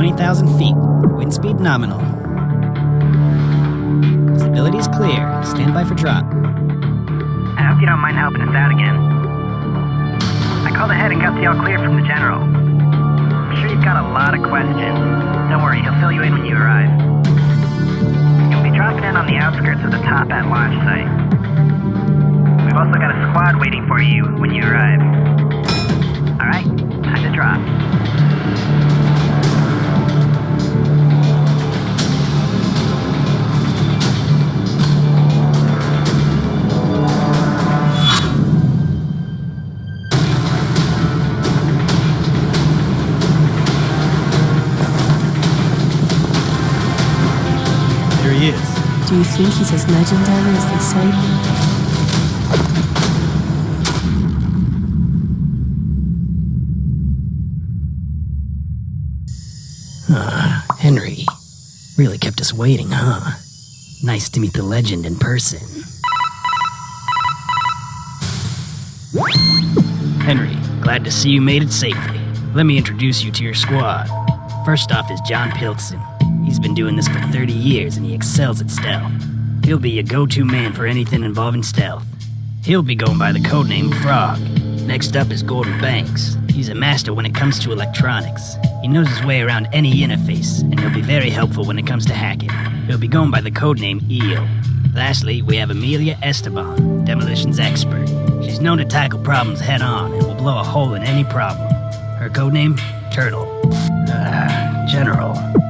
10,000 feet. Wind speed nominal. Stability is clear. Stand by for drop. I hope you don't mind helping us out again. I called ahead and got the all clear from the general. I'm sure you've got a lot of questions. Don't worry, he'll fill you in when you arrive. You'll be dropping in on the outskirts of the Toppat launch site. We've also got a squad waiting for you when you arrive. Alright, time to drop. He is. Do you think he's as legendary as they say? Ah, Henry. Really kept us waiting, huh? Nice to meet the legend in person. Henry, glad to see you made it safely. Let me introduce you to your squad. First off is John Pilson. He's been doing this for 30 years and he excels at stealth. He'll be your go to man for anything involving stealth. He'll be going by the codename Frog. Next up is Gordon Banks. He's a master when it comes to electronics. He knows his way around any interface, and he'll be very helpful when it comes to hacking. He'll be going by the codename Eel. Lastly, we have Amelia Esteban, demolitions expert. She's known to tackle problems head on and will blow a hole in any problem. Her codename? Turtle. Ah, General.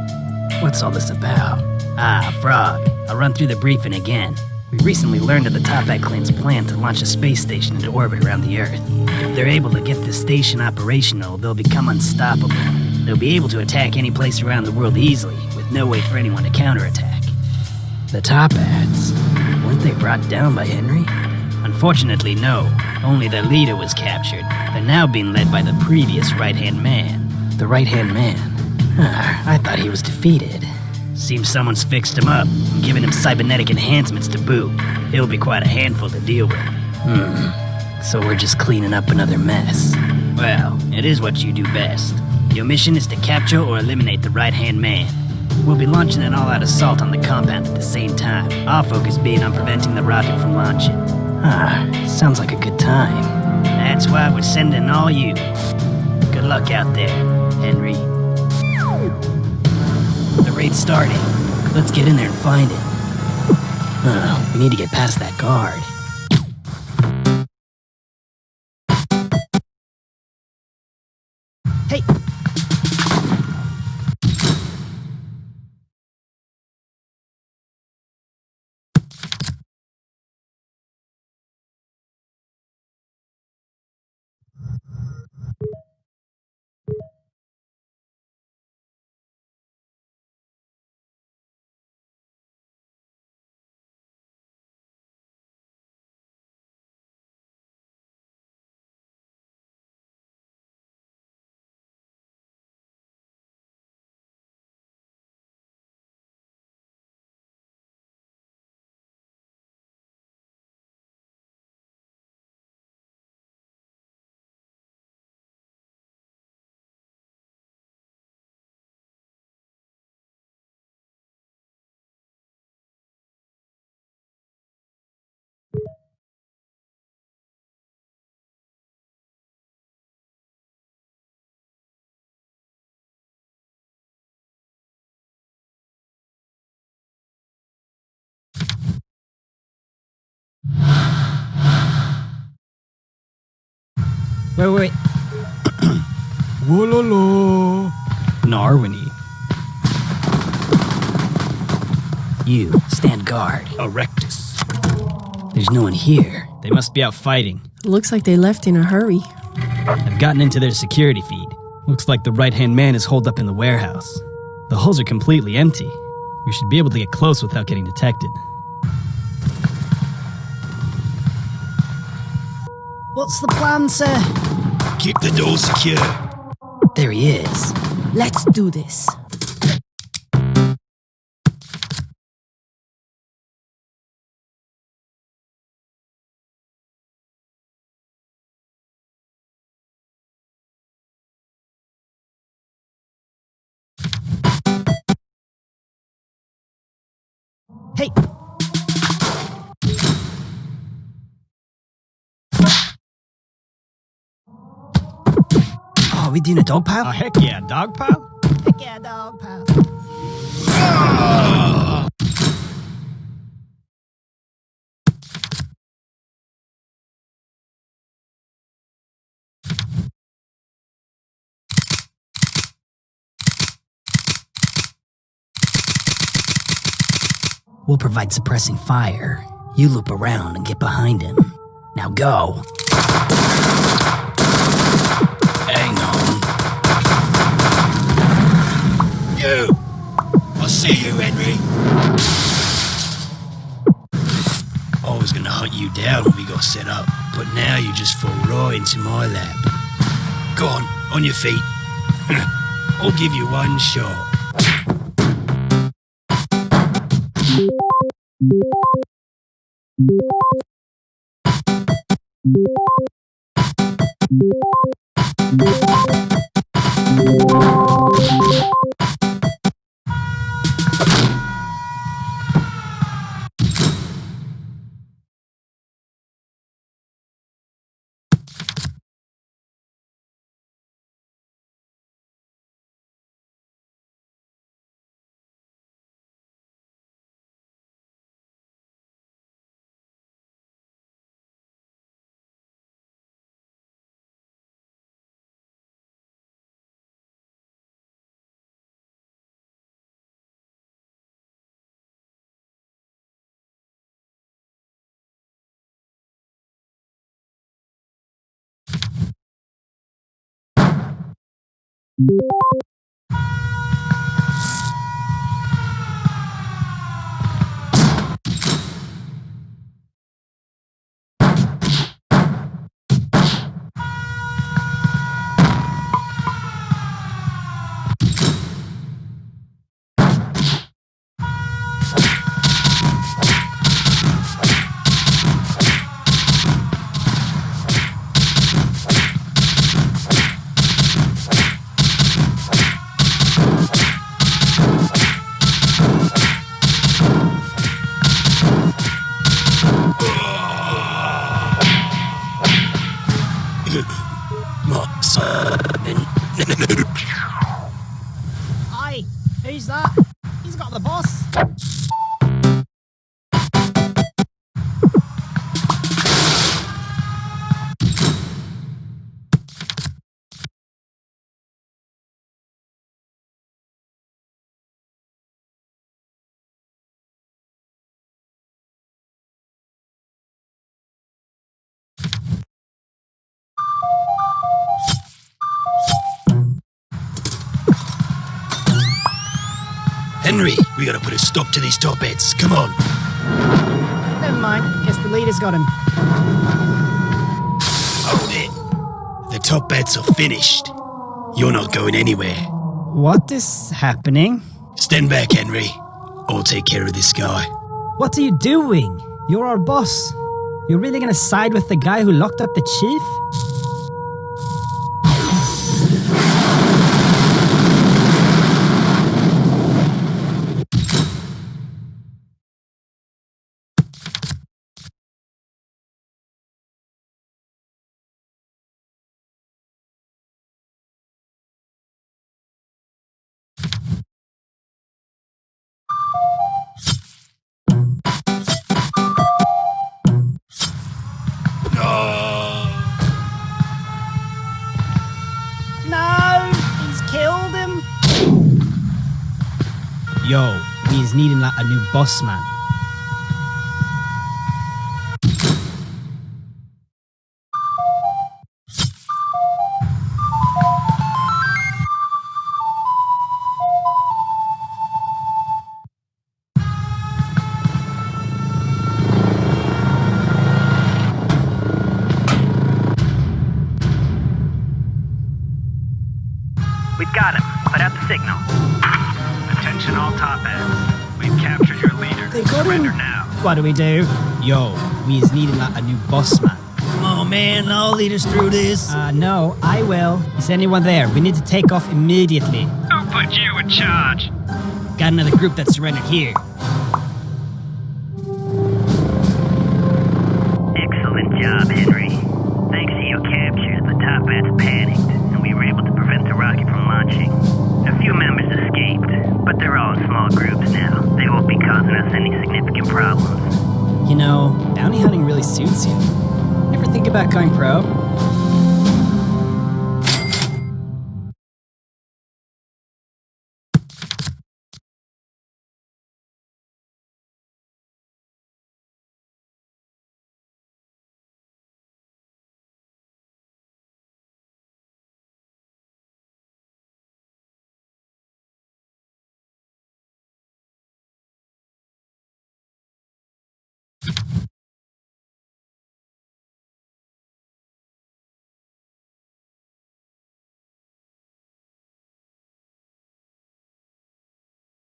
What's all this about? Ah, Frog. I'll run through the briefing again. We recently learned of the Toppat clan's plan to launch a space station into orbit around the Earth. If they're able to get the station operational, they'll become unstoppable. They'll be able to attack any place around the world easily, with no way for anyone to counterattack. The Toppats, weren't they brought down by Henry? Unfortunately, no. Only their leader was captured. They're now being led by the previous right-hand man. The right-hand man? I thought he was defeated. Seems someone's fixed him up and given him cybernetic enhancements to boot. It'll be quite a handful to deal with. Hmm. So we're just cleaning up another mess. Well, it is what you do best. Your mission is to capture or eliminate the right-hand man. We'll be launching an all-out assault on the compound at the same time. Our focus being on preventing the rocket from launching. Ah, sounds like a good time. That's why we're sending all you. Good luck out there, Henry. The raid's starting. Let's get in there and find it. Uh, we need to get past that guard. Wait, wait, wait. Wololo. Narwini. You, stand guard. Erectus. There's no one here. They must be out fighting. Looks like they left in a hurry. I've gotten into their security feed. Looks like the right hand man is holed up in the warehouse. The hulls are completely empty. We should be able to get close without getting detected. What's the plan, sir? Keep the door secure. There he is. Let's do this. Hey, Oh, are we doing a dog pile? Oh, heck yeah, dog pile? Heck yeah, dog pile. We'll provide suppressing fire. You loop around and get behind him. Now go. See you, Henry. I was gonna hunt you down when we got set up, but now you just fall right into my lap. Go on, on your feet. I'll give you one shot. Must Henry, we gotta put a stop to these Toppats. Come on. Never mind. Guess the leader's got him. Hold it. The Toppats are finished. You're not going anywhere. What is happening? Stand back, Henry. I'll take care of this guy. What are you doing? You're our boss. You're really gonna side with the guy who locked up the chief? Yo, we is needing like a new boss man. What do we do? Yo, we is needing like a new boss man. Come on, man. I'll lead us through this. Uh, no, I will. Is anyone there? We need to take off immediately. Who put you in charge? Got another group that surrendered here. They're all in small groups now. They won't be causing us any significant problems. You know, bounty hunting really suits you. Ever think about going pro?